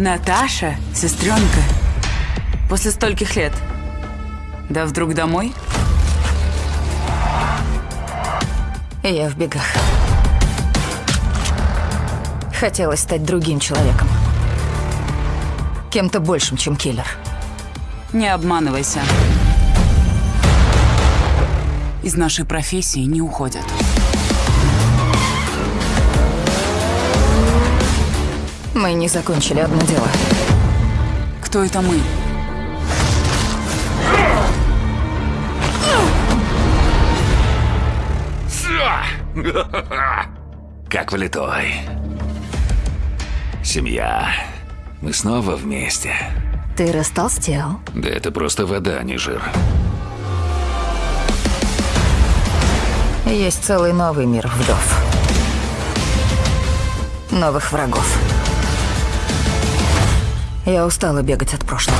Наташа, сестренка, после стольких лет. Да вдруг домой? Я в бегах. Хотелось стать другим человеком. Кем-то большим, чем киллер. Не обманывайся. Из нашей профессии не уходят. Мы не закончили одно дело. Кто это мы? Как влитой. Семья. Мы снова вместе. Ты растолстел. Да это просто вода, а не жир. Есть целый новый мир вдов. Новых врагов. Я устала бегать от прошлого.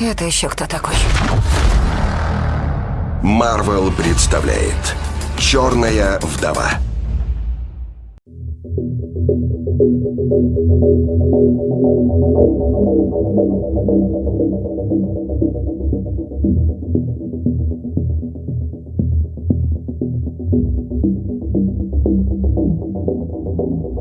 Это еще кто такой? Марвел представляет Черная вдова. Thank you.